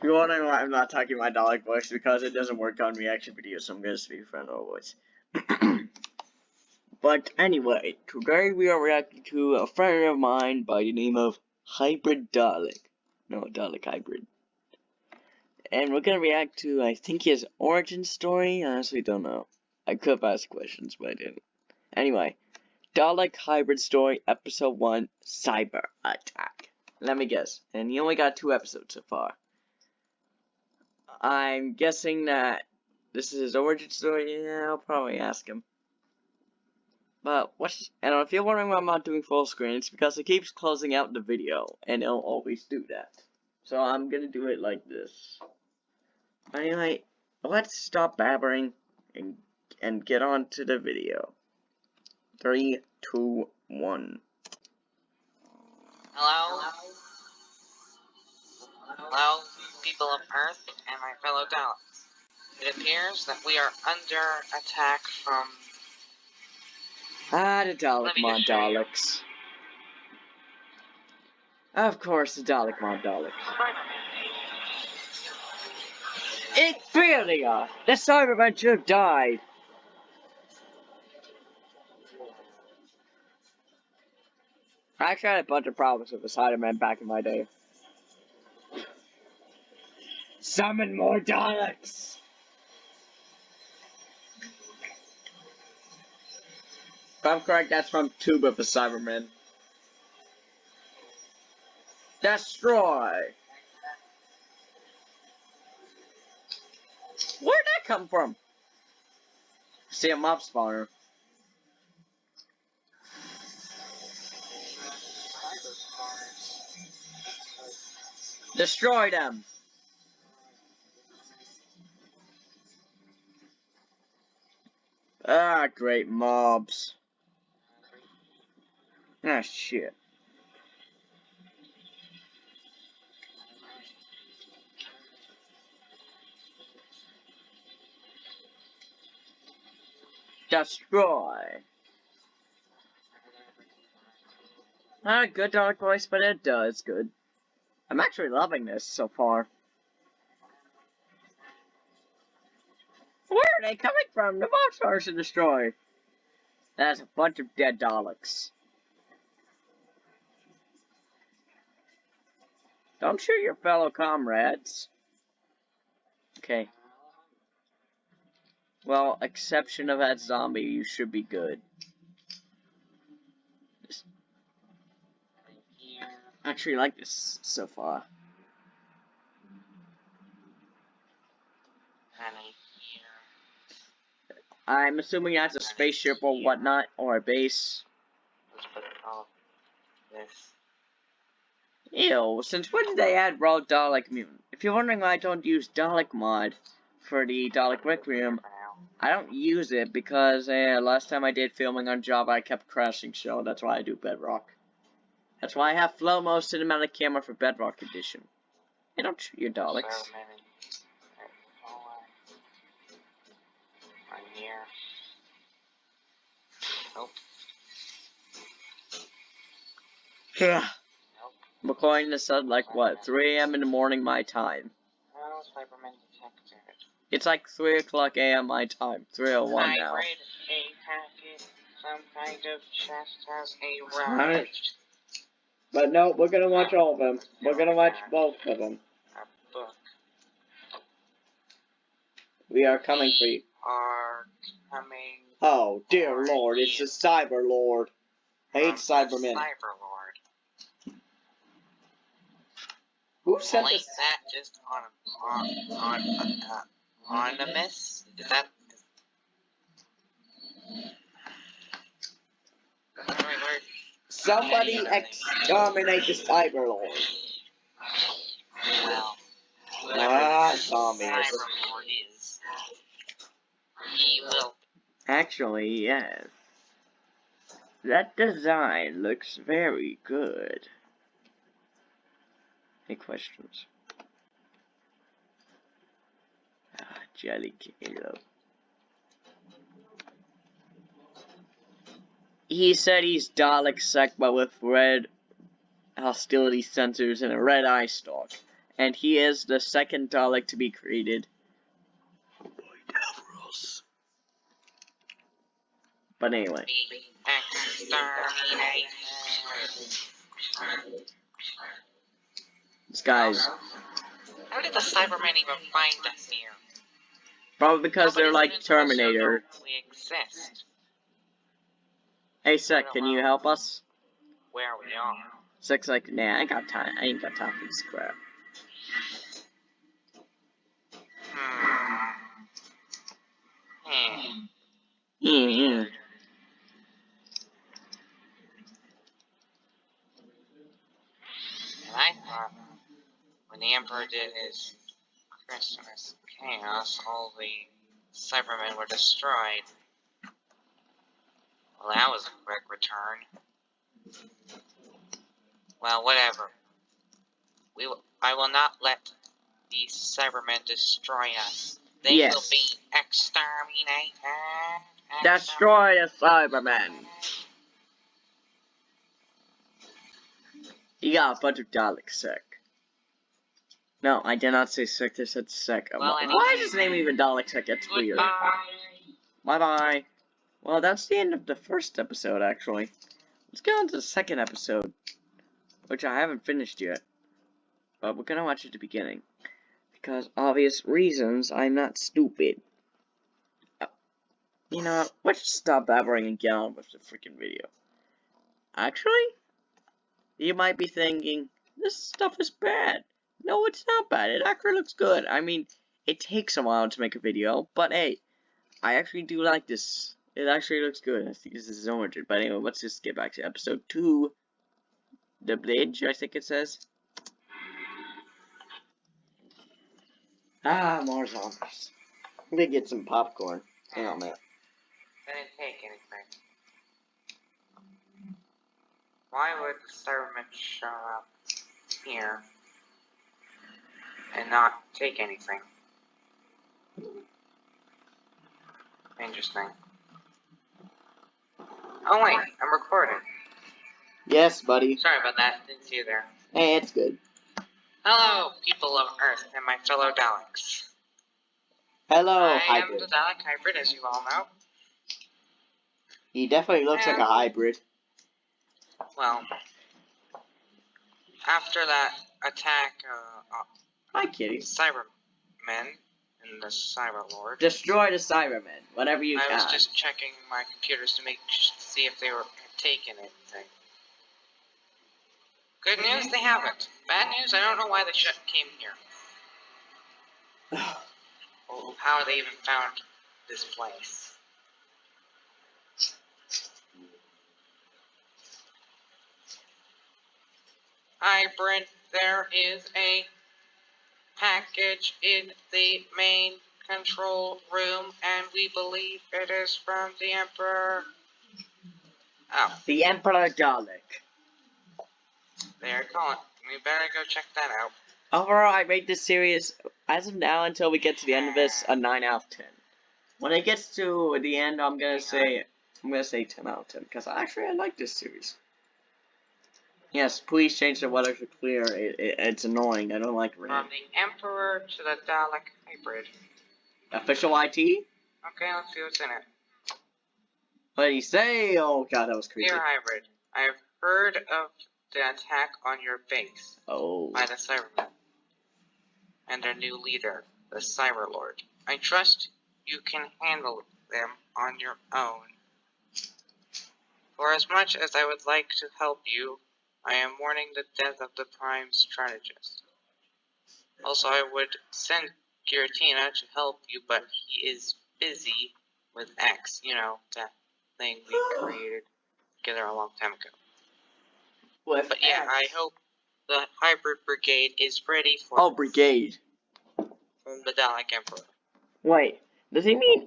If you're wondering why I'm not talking my Dalek voice, because it doesn't work on reaction videos, so I'm gonna speak for normal voice. but anyway, today we are reacting to a friend of mine by the name of Hybrid Dalek. No, Dalek Hybrid. And we're gonna react to, I think his origin story? I honestly don't know. I could have asked questions, but I didn't. Anyway, Dalek Hybrid Story, Episode 1, Cyber Attack. Let me guess. And he only got two episodes so far. I'm guessing that this is his origin story. Yeah, I'll probably ask him. But what's and if you're wondering why I'm not doing full screen, it's because it keeps closing out the video, and it'll always do that. So I'm gonna do it like this. Anyway, let's stop babbling and and get on to the video. Three, two, one. Hello? Hello, people of Earth and my fellow Daleks. It appears that we are under attack from... Ah, the Dalekmon Daleks. Of course, the Dalekmon Daleks. Inferior! The Cybermen should have died! I actually had a bunch of problems with the Cybermen back in my day. Summon more Daleks! If I'm correct, that's from Tomb of the Cybermen. Destroy! Where'd that come from? See a mob spawner. Destroy them! Ah, great mobs. Ah, shit. Destroy. Not a good dark voice, but it does good. I'm actually loving this so far. Where are they coming from? The monsters are destroyed. That's a bunch of dead Daleks. Don't shoot your fellow comrades. Okay. Well, exception of that zombie, you should be good. Just actually like this so far. I'm assuming that's a spaceship or whatnot, or a base. this. Ew, since when did they add raw Dalek mutant? If you're wondering why I don't use Dalek mod for the Dalek Requiem, I don't use it because uh, last time I did filming on Java I kept crashing so that's why I do Bedrock. That's why I have flow mode cinematic camera for Bedrock edition. Hey, don't shoot your Daleks. So Nope. Yeah. Nope. I'm recording this at like what, 3 a.m. in the morning my time. Cybermen detected. It's like 3 o'clock a.m. my time. 301 now. Hybrid, a packet, some kind of chest has a Alright. round. But no, we're gonna watch all of them. We're gonna watch both of them. A book. We are coming for you. Are coming. Oh, dear lord, it's the Cyber Lord. I hate Cybermen. Cyberlord. Who sent this? that just on on on uh, anonymous? Is that? Somebody exterminate the Cyber Lord. Well, Ah, zombies. Cyberlord is, he will. Actually, yes. That design looks very good. Any questions? Ah, Jelly Kalo. He said he's Dalek Sekba with red hostility sensors and a red eye stalk. and he is the second Dalek to be created. But anyway. This guy's How did the Cybermen even find us here? probably because they're like Nobody's to know Terminator. We exist. Hey, Sec, can you help us? Where we are. Sec's like, nah, I ain't got time. I ain't got time for this crap. Hmm. Hmm. Yeah, yeah. And I thought when the Emperor did his Christmas chaos, all the Cybermen were destroyed. Well, that was a quick return. Well, whatever. We will, I will not let these Cybermen destroy us. They will be exterminated. Destroy the Cybermen! You got a bunch of Daleks, Sec. No, I did not say Sec, I said Sec. Well, Why anyway. is his name even Dalek? That's weird. Bye bye. Well, that's the end of the first episode, actually. Let's get on to the second episode, which I haven't finished yet. But we're gonna watch at the beginning. Because obvious reasons, I'm not stupid. Uh, You know, what? let's stop babbling and get on with the freaking video. Actually, you might be thinking, this stuff is bad. No, it's not bad. It actually looks good. I mean, it takes a while to make a video, but hey, I actually do like this. It actually looks good. I think this is origin. But anyway, let's just get back to episode 2. The Bridge, I think it says. Ah, more zombies. Let me get some popcorn. Hang on a. Didn't take anything. Why would the Cybermen show up here and not take anything? Interesting. Oh wait, I'm recording. Yes, buddy. Sorry about that, didn't see you there. Hey, it's good. Hello, people of Earth and my fellow Daleks. Hello, I am the Dalek hybrid, as you all know. He definitely looks like a hybrid. Well, after that attack, uh, Hi, kitty. Cybermen and the Cyberlord. Destroy the Cybermen, whatever you I can. was just checking my computers to make see if they were taking anything. Good news, they haven't. Bad news, I don't know why they should came here. Or how they even found this place. Hi, Brent. There is a package in the main control room, and we believe it is from the Emperor. Oh, the Emperor Dalek. they're calling. We better go check that out. Overall, I rate this series, as of now until we get to the end of this, a 9 out of 10. When it gets to the end, I'm gonna say, I'm gonna say 10 out of 10, because actually I like this series. Yes, please change the weather to clear, it, it, it's annoying, I don't like rain. From the Emperor to the Dalek hybrid. Official IT? Okay, let's see what's in it. What did he say? Oh god, that was creepy. Dear hybrid, I have heard of the attack on your base Oh. by the Cybermen and their new leader, the Cyberlord. I trust you can handle them on your own. For as much as I would like to help you, I am mourning the death of the Prime Strategist. Also, I would send Giratina to help you, but he is busy with X, you know, that thing we created together a long time ago. With But yeah, I hope the Hybrid Brigade is ready for Oh, Brigade. from the Dalek Emperor. Wait, does he mean,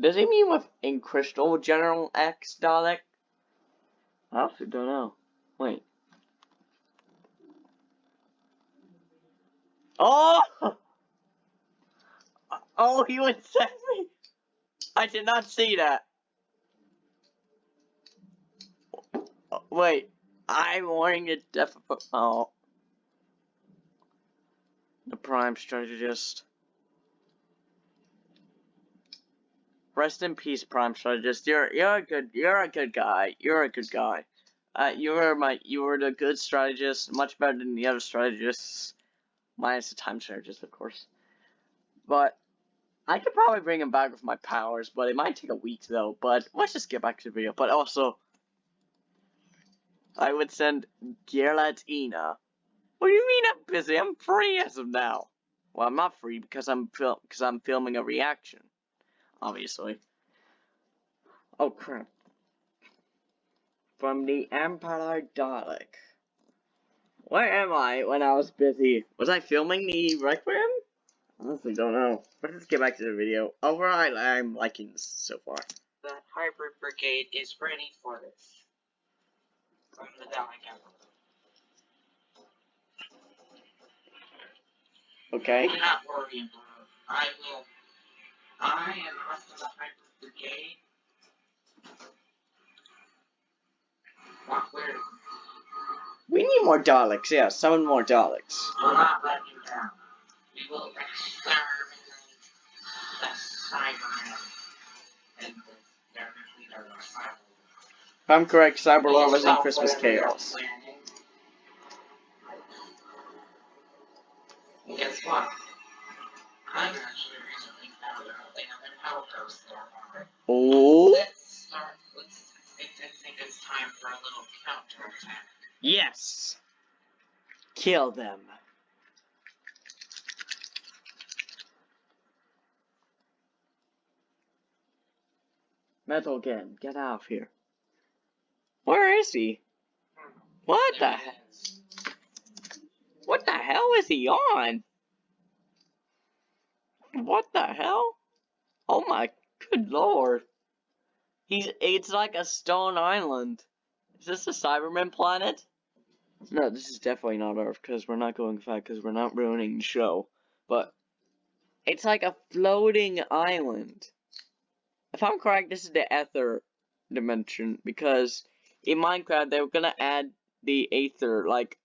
does he mean with in Crystal General X Dalek? I also don't know. Wait. Oh! Oh, he would send me! I did not see that. Wait, I'm wearing a of oh. the Prime Strategist. Rest in peace, Prime Strategist. You're you're a good you're a good guy. You're a good guy. Uh, you were my you were the good strategist, much better than the other strategists, minus the time strategist, of course. But I could probably bring him back with my powers, but it might take a week though. But let's just get back to the video. But also, I would send Giratina. What do you mean I'm busy? I'm free as of now. Well, I'm not free because I'm fil I'm filming a reaction, obviously. Oh crap. From the Emperor Dalek. Where am I when I was busy? Was I filming the Requiem? Honestly, don't know. But let's get back to the video. Overall, I'm liking this so far. The Hybrid Brigade is ready for this. From the Dalek Emperor. Okay. Do not worry, Emperor. I will. I and the rest of the Hybrid Brigade. Well, we're, We need more Daleks, yeah, seven more Daleks. will not let you down. We will exterminate the Cybermen and their leader, If I'm correct, Cyberlord was in Christmas Chaos. And guess what? I've actually recently found out they have an outpost there. Oh, Kill them. Metal Gen, get out of here. Where is he? What the. What the hell is he on? What the hell? Oh my good lord. He's it's like a stone island. Is this a Cyberman planet? No, this is definitely not Earth because we're not going fast because we're not ruining the show. But it's like a floating island. If I'm correct, this is the Aether dimension because in Minecraft they were gonna add the Aether like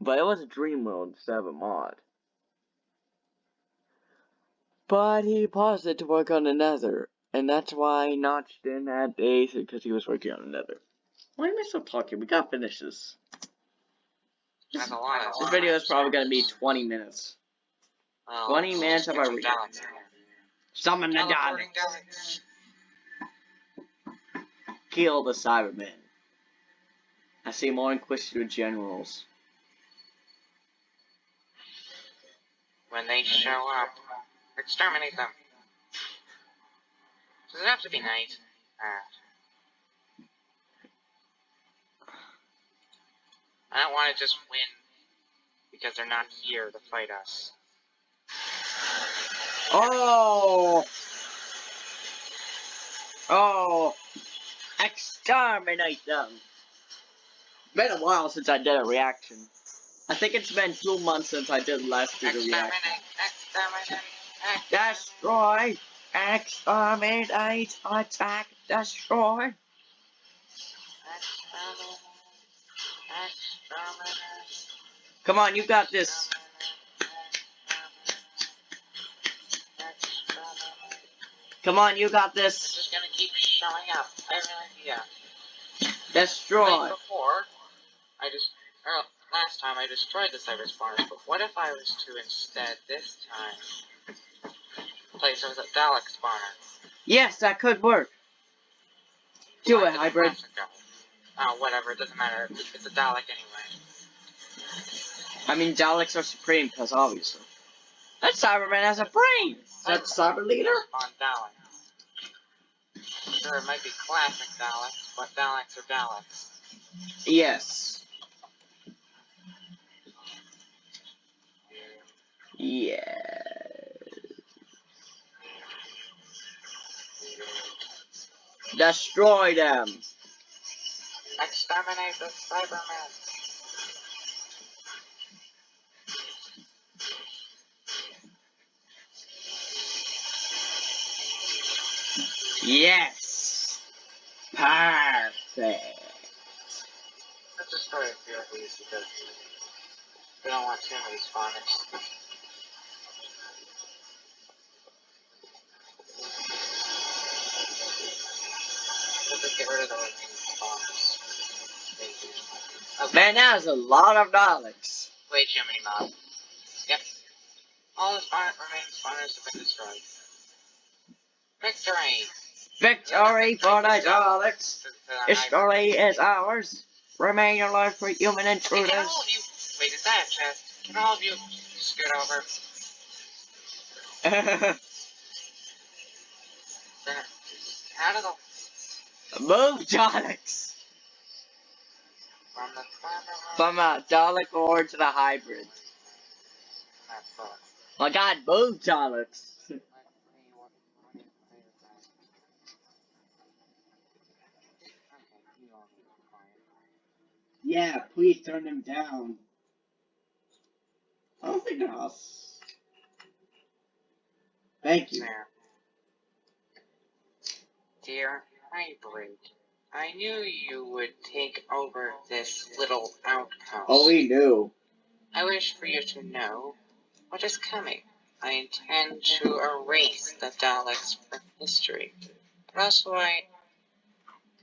but it was a dream world instead of a mod. But he paused it to work on the nether. And that's why Notch didn't add the Aether because he was working on the nether. Why am I still talking? We gotta finish this. This, That's a lot of this video is probably gonna be 20 minutes. Well, 20 minutes of our some reading. Daleks in here. Summon the Teleporting Daleks. Daleks. Kill the Cybermen. I see more Inquisitor generals. When they show up, exterminate them. Does it have to be night? Ah. I don't want to just win because they're not here to fight us. Oh! Oh! Exterminate them! Been a while since I did a reaction. I think it's been two months since I did last video Exterminate! reaction. Exterminate! Exterminate! Destroy! Exterminate! Attack! Destroy! Exterminate! Come on, you got this! Come on, you got this! just gonna keep showing up. I have an idea. Destroy! Before, I just or last time I destroyed the cyber spawners, but what if I was to instead this time place it with a Dalek spawner? Yes, that could work! Do it, hybrid! Dalek. Oh, whatever, it doesn't matter. It's a Dalek anyway. I mean, Daleks are supreme, because obviously. That Cyberman has a brain! Is that Cyber Leader? Spawn Dalek. Sure, it might be classic Daleks, but Daleks are Daleks. Yes. Yeah. Destroy them! Exterminate the Cybermen! Yes! Perfect! Let's destroy a few of these because We don't want too many spawners. Man, that is a lot of Daleks. Way too many mobs. Yep. All the spawn remaining spawners have been destroyed. Victory! Victory for the Daleks. To- to the History is ours. Remain alive for human Hey, can all intruders. of you, wait, is that a chest? Can all of you scoot over? How do the, Move Daleks from a Dalek or to the hybrid. My God, move Daleks. Yeah, please turn them down. Think else. Thank you. Dear Hybrid, I knew you would take over this little outpost. Oh, we knew. I wish for you to know what is coming. I intend to erase the Daleks from history. But also I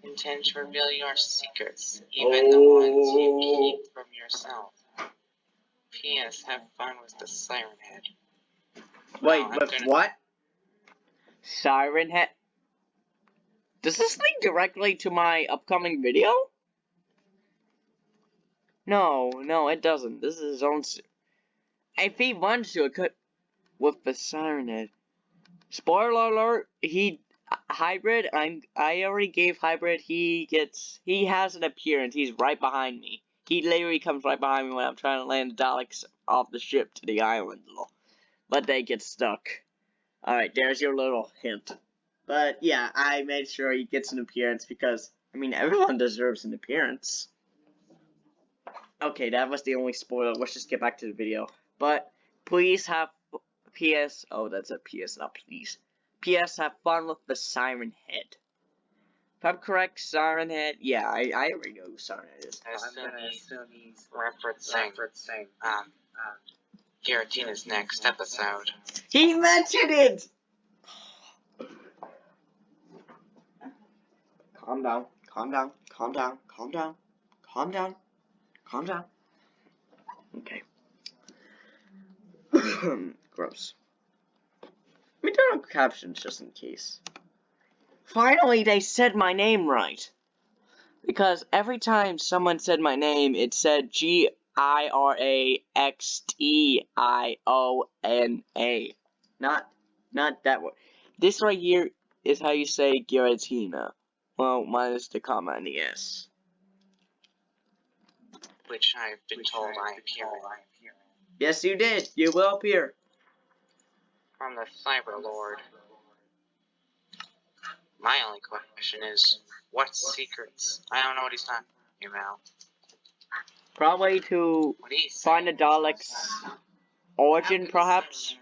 intend to reveal your secrets, even the ones you Oh. keep from yourself. P.S. Have fun with the Siren Head. Wait, Oh, but gonna- what? Siren Head? Does this link directly to my upcoming video? No, no, it doesn't. This is his own. If he wants to, could. With the Siren Head. Spoiler alert, he. Hybrid, I'm. I already gave Hybrid, he gets. He has an appearance. He's right behind me. He literally comes right behind me when I'm trying to land the Daleks off the ship to the island. But they get stuck. Alright, there's your little hint. But yeah, I made sure he gets an appearance because, I mean, everyone deserves an appearance. Okay, that was the only spoiler. Let's just get back to the video. But please have PS. Oh, that's a PS, not please. PS, have fun with the Siren Head. If I'm correct, Siren Head. Yeah, I, I already know who Siren Head is. I assume he's referencing, um, um, Giratina's next episode. He mentioned it! Calm down, calm down, calm down, calm down, calm down, calm down. Okay. Gross. Let me turn on captions just in case. Finally, they said my name right. Because every time someone said my name, it said G I R A X T I O N A. Not, not that one. This right here is how you say Giratina. Well, minus the comma and the S. Which I've been told I appear in. Yes, you did. You will appear. From the Cyber Lord. My only question is, what secrets? I don't know what he's talking about. Probably to find the Daleks' origin, perhaps.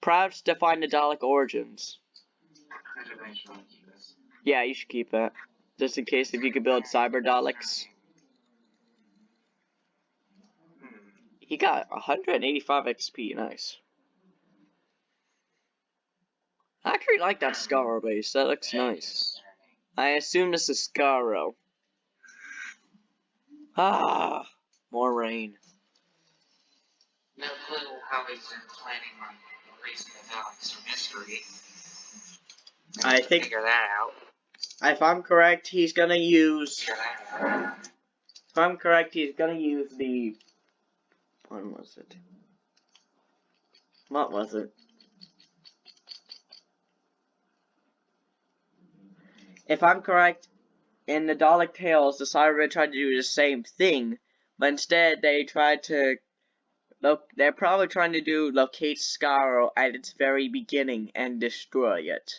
Perhaps to find the Dalek origins. Yeah, you should keep it. Just in case if you could build Cyber Daleks. He got 185 XP, nice. I actually like that Skaro base, that looks nice. I assume this is Skaro. Ah, more rain. No clue how he's been planning on erasing the Daleks from history. I think- figure that out. If I'm correct, he's gonna use. If I'm correct, he's gonna use the. When was it? What was it? If I'm correct, in the Dalek Tales, the Cybermen tried to do the same thing, but instead they tried to. Look, they're probably trying to do locate Skaro at its very beginning and destroy it.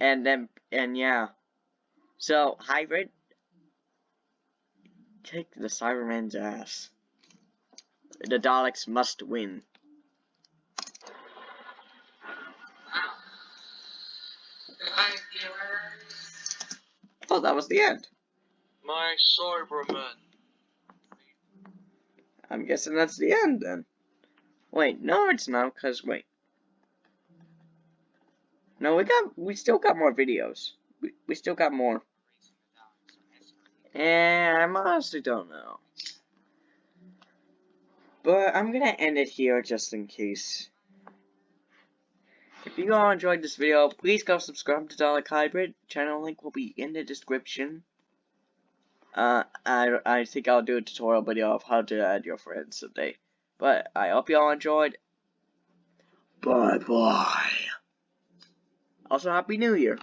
And then, and yeah. So, Hybrid, kick the Cyberman's ass. The Daleks must win. Oh, that was the end. My Cyberman. I'm guessing that's the end then. Wait, no, it's not, because, wait. No, we got, we still got more videos. We, we still got more. And I honestly don't know. But I'm gonna end it here just in case. If you all enjoyed this video, please go subscribe to Dalek Hybrid. Channel link will be in the description. Uh, I, I think I'll do a tutorial video of how to add your friends someday. But I hope you all enjoyed. Bye bye. Also, Happy New Year.